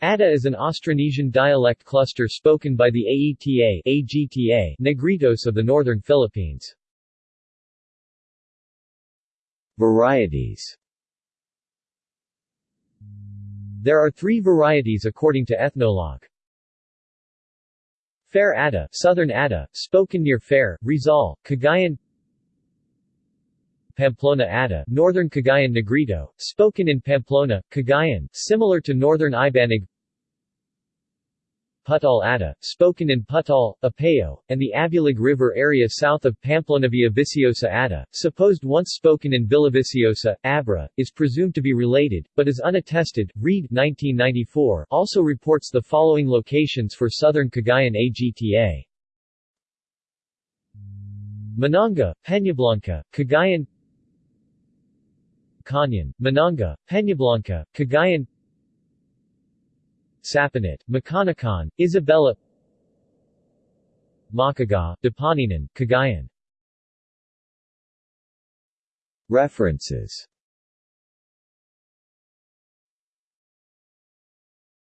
Atta is an Austronesian dialect cluster spoken by the Aeta AGTA Negritos of the northern Philippines. Varieties There are three varieties according to Ethnologue. Faire Atta, Southern Atta, spoken near Faire, Rizal, Cagayan Pamplona Atta, Northern Cagayan Negrito, spoken in Pamplona, Cagayan, similar to Northern Ibanag Pudtol Atta, spoken in Pudtol, Apayao, and the Abulug River area south of Pamplona Villaviciosa Atta, supposed once spoken in Villaviciosa, Abra, is presumed to be related, but is unattested. Reid 1994 also reports the following locations for southern Cagayan AGTA. Mananga, Peñablanca, Cagayan Kanyan, Mananga, Peñablanca, Cagayan Sapanit, Makanakan, Isabela Makaga, Dapaninan, Cagayan. References